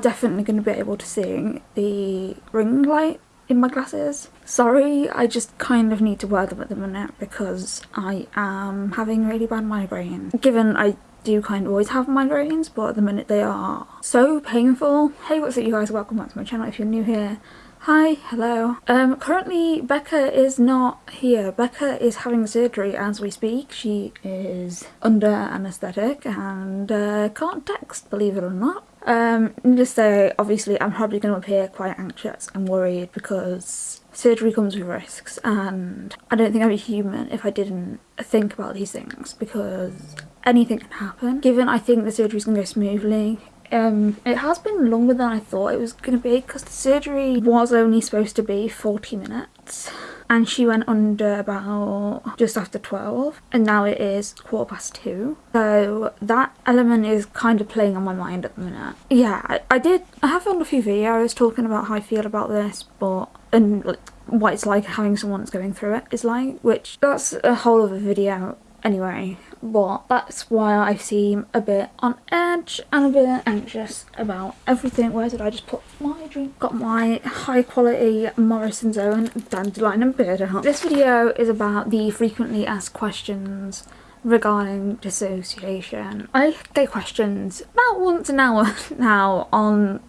definitely going to be able to see the ring light in my glasses. Sorry, I just kind of need to wear them at the minute because I am having really bad migraine. Given I do kind of always have migraines, but at the minute they are so painful. Hey, what's up you guys? Welcome back to my channel if you're new here. Hi, hello. Um, currently Becca is not here. Becca is having surgery as we speak. She is under anaesthetic and uh, can't text, believe it or not. Um, to say, obviously I'm probably going to appear quite anxious and worried because surgery comes with risks and I don't think I'd be human if I didn't think about these things because anything can happen. Given I think the surgery's going to go smoothly, um, it has been longer than I thought it was going to be because the surgery was only supposed to be 40 minutes and she went under about just after 12 and now it is quarter past two. So that element is kind of playing on my mind at the minute. Yeah I, I did I have found a few videos talking about how I feel about this but and like, what it's like having someone that's going through it is like which that's a whole other video anyway but that's why I seem a bit on edge and a bit anxious about everything. Where did I just put my drink? Got my high quality Morrison's Own Dandelion and Burdock out. This video is about the frequently asked questions regarding dissociation. I get questions about once an hour now on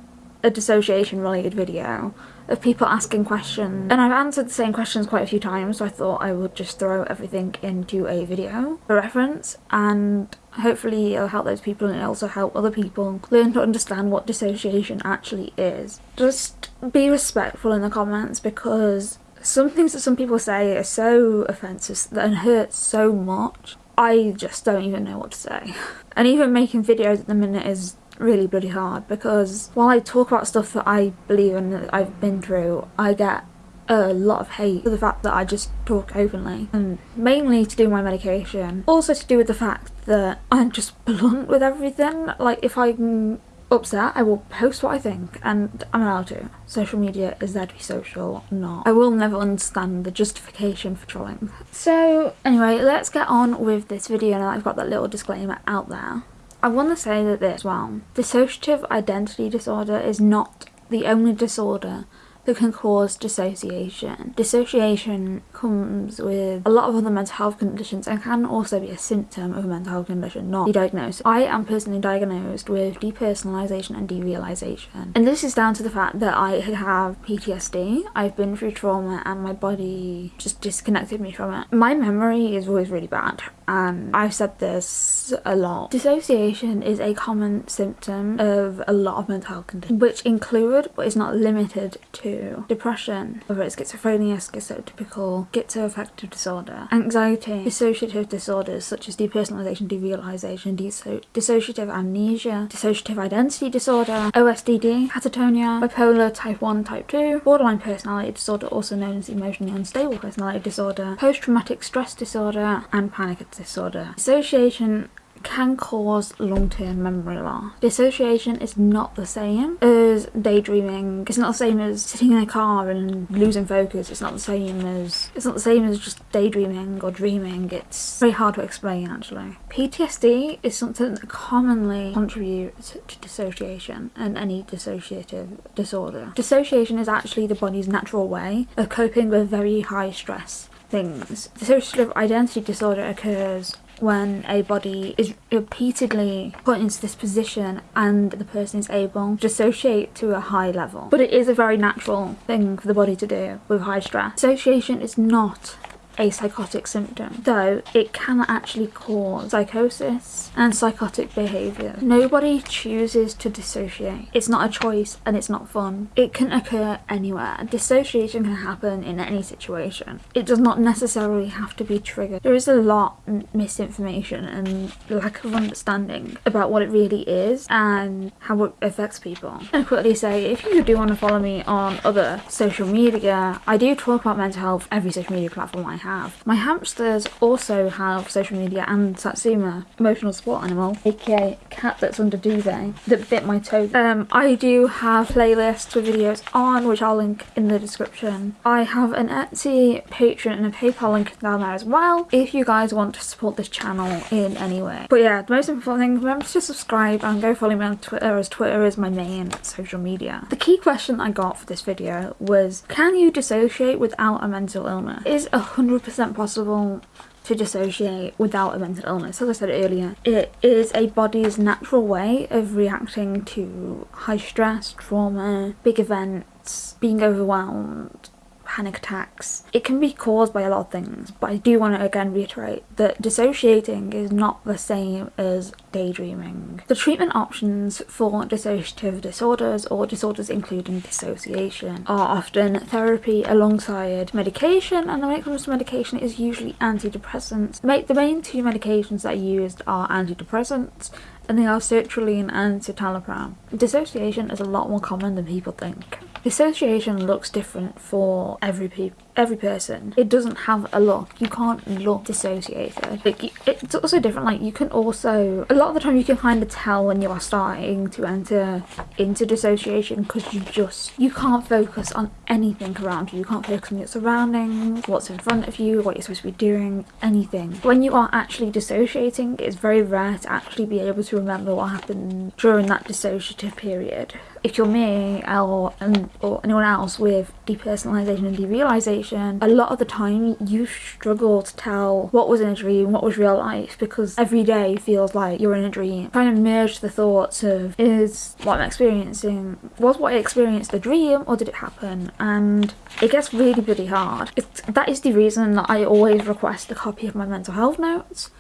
a dissociation related video of people asking questions and I've answered the same questions quite a few times so I thought I would just throw everything into a video for reference and hopefully it'll help those people and it'll also help other people learn to understand what dissociation actually is. Just be respectful in the comments because some things that some people say are so offensive and hurt so much I just don't even know what to say. And even making videos at the minute is really bloody hard because while I talk about stuff that I believe in that I've been through, I get a lot of hate for the fact that I just talk openly and mainly to do my medication. Also to do with the fact that I'm just blunt with everything. Like if I'm upset, I will post what I think and I'm allowed to. Social media is there to be social, not. I will never understand the justification for trolling. So anyway, let's get on with this video now I've got that little disclaimer out there. I want to say that this, well, dissociative identity disorder is not the only disorder that can cause dissociation. Dissociation comes with a lot of other mental health conditions and can also be a symptom of a mental health condition, not be diagnosed. I am personally diagnosed with depersonalization and derealization. And this is down to the fact that I have PTSD, I've been through trauma and my body just disconnected me from it. My memory is always really bad and I've said this a lot. Dissociation is a common symptom of a lot of mental health conditions, which include but is not limited to depression, whether it's schizophrenia, schizotypical, schizoaffective disorder, anxiety, dissociative disorders such as depersonalization, derealization, disso dissociative amnesia, dissociative identity disorder, OSDD, catatonia, bipolar type 1, type 2, borderline personality disorder also known as emotionally unstable personality disorder, post-traumatic stress disorder, and panic disorder. Dissociation can cause long-term memory loss. Dissociation is not the same as daydreaming. It's not the same as sitting in a car and losing focus. It's not the same as it's not the same as just daydreaming or dreaming. It's very hard to explain actually. PTSD is something that commonly contributes to dissociation and any dissociative disorder. Dissociation is actually the body's natural way of coping with very high stress things. Dissociative identity disorder occurs when a body is repeatedly put into this position and the person is able to dissociate to a high level. But it is a very natural thing for the body to do with high stress. Dissociation is not a psychotic symptom, though it can actually cause psychosis and psychotic behaviour. Nobody chooses to dissociate. It's not a choice and it's not fun. It can occur anywhere. Dissociation can happen in any situation. It does not necessarily have to be triggered. There is a lot misinformation and lack of understanding about what it really is and how it affects people. I'm quickly say if you do want to follow me on other social media, I do talk about mental health every social media platform I have. My hamsters also have social media and Satsuma, emotional support animal, aka cat that's under duvet, that bit my toe. Um, I do have playlists with videos on, which I'll link in the description. I have an Etsy, Patreon and a PayPal link down there as well, if you guys want to support this channel in any way. But yeah, the most important thing, remember to subscribe and go follow me on Twitter as Twitter is my main social media. The key question I got for this video was, can you dissociate without a mental illness? Is 100% possible to dissociate without a mental illness. As I said earlier, it is a body's natural way of reacting to high stress, trauma, big events, being overwhelmed, panic attacks. It can be caused by a lot of things, but I do want to again reiterate that dissociating is not the same as daydreaming. The treatment options for dissociative disorders or disorders including dissociation are often therapy alongside medication and when it comes to medication it is usually antidepressants. The main two medications that are used are antidepressants and they are sertraline and citalopram. Dissociation is a lot more common than people think. Dissociation looks different for every people every person it doesn't have a look. You can't look dissociated. Like it's also different like you can also a lot of the time you can kind of tell when you are starting to enter into dissociation because you just you can't focus on anything around you. You can't focus on your surroundings what's in front of you what you're supposed to be doing anything. When you are actually dissociating it's very rare to actually be able to remember what happened during that dissociative period if you're me or, or anyone else with depersonalization and derealization, a lot of the time you struggle to tell what was in a dream, what was real life, because every day feels like you're in a dream. Trying to merge the thoughts of, is what I'm experiencing, was what I experienced a dream or did it happen? And it gets really, really hard. It's, that is the reason that I always request a copy of my mental health notes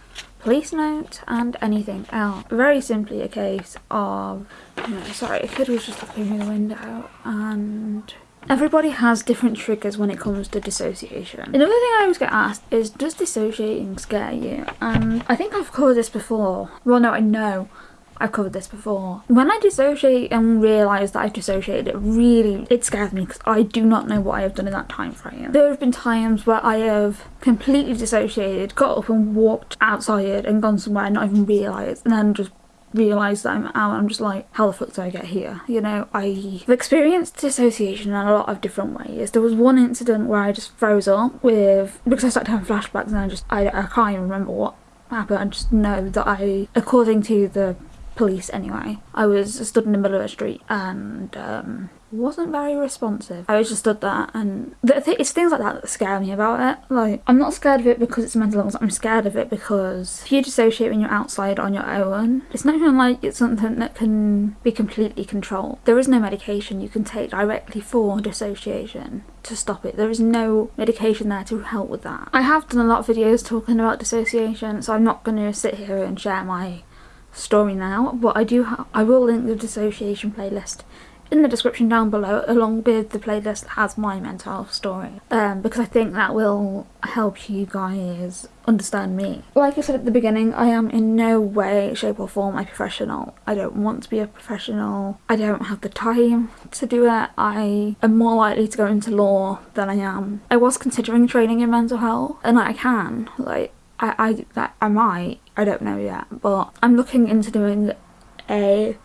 police note and anything else. Very simply a case of, know, sorry, a kid was just looking through the window and Everybody has different triggers when it comes to dissociation. Another thing I always get asked is, does dissociating scare you? And I think I've covered this before. Well, no, I know I've covered this before. When I dissociate and realise that I've dissociated, it really, it scares me because I do not know what I have done in that time frame. There have been times where I have completely dissociated, got up and walked outside and gone somewhere and not even realised and then just realise that I'm out I'm just like how the fuck did I get here? You know I've experienced dissociation in a lot of different ways. There was one incident where I just froze up with because I started having flashbacks and I just I, I can't even remember what happened. I just know that I according to the police anyway. I was stood in the middle of a street and um, wasn't very responsive. I was just stood there and th it's things like that that scare me about it. Like, I'm not scared of it because it's mental illness, I'm scared of it because if you dissociate when you're outside on your own, it's not even like it's something that can be completely controlled. There is no medication you can take directly for dissociation to stop it. There is no medication there to help with that. I have done a lot of videos talking about dissociation, so I'm not going to sit here and share my story now, but I do I will link the dissociation playlist in the description down below along with the playlist that has my mental health story um, because I think that will help you guys understand me. Like I said at the beginning, I am in no way, shape or form a professional. I don't want to be a professional. I don't have the time to do it. I am more likely to go into law than I am. I was considering training in mental health and I can. Like I, I, I might, I don't know yet, but I'm looking into doing a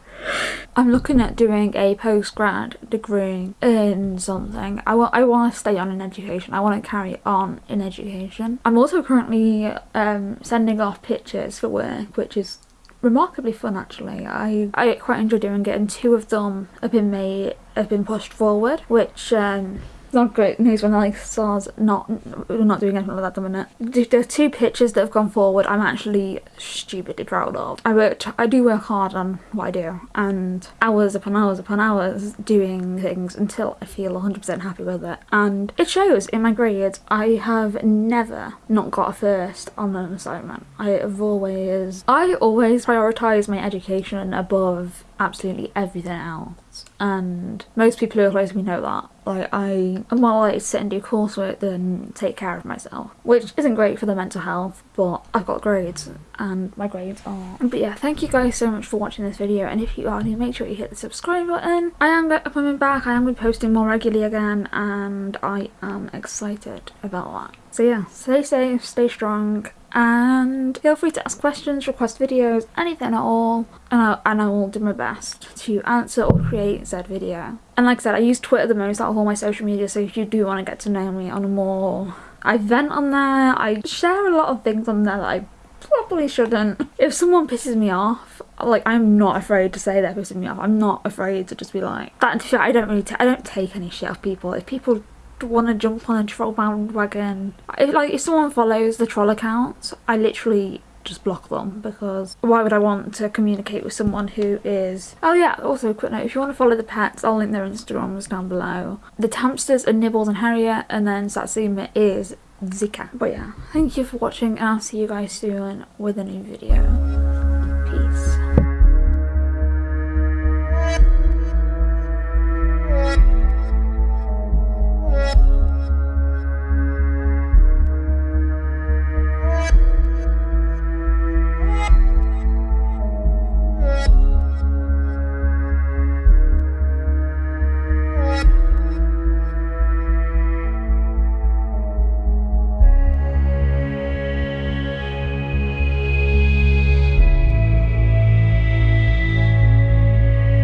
I'm looking at doing a post-grad degree in something. I want I want to stay on in education. I want to carry on in education. I'm also currently um, sending off pictures for work, which is remarkably fun actually. I, I quite enjoy doing it and two of them have been made, have been pushed forward, which um, not great news when like SARS not not doing anything like that at the minute. The, two pictures that have gone forward I'm actually stupidly proud of. I worked I do work hard on what I do and hours upon hours upon hours doing things until I feel 100% happy with it and it shows in my grades. I have never not got a first on an assignment. I have always I always prioritise my education above absolutely everything else. And most people who are close to me know that. Like I am more likely to sit and do coursework than take care of myself which isn't great for the mental health but I've got grades and my grades are. But yeah thank you guys so much for watching this video and if you are new make sure you hit the subscribe button. I am coming back. I am going to be posting more regularly again and I am excited about that. So yeah, stay safe, stay strong, and feel free to ask questions, request videos, anything at all, and I, and I will do my best to answer or create said video. And like I said, I use Twitter the most out of all my social media, so if you do want to get to know me on more... I vent on there, I share a lot of things on there that I probably shouldn't. If someone pisses me off, like I'm not afraid to say they're pissing me off. I'm not afraid to just be like that. I don't really. I don't take any shit off people. If people want to jump on a troll bandwagon. If, like, if someone follows the troll accounts, I literally just block them because why would I want to communicate with someone who is... Oh yeah, also a quick note, if you want to follow the pets, I'll link their Instagrams down below. The Tamsters are Nibbles and Harriet and then Satsuma is Zika. But yeah, thank you for watching and I'll see you guys soon with a new video.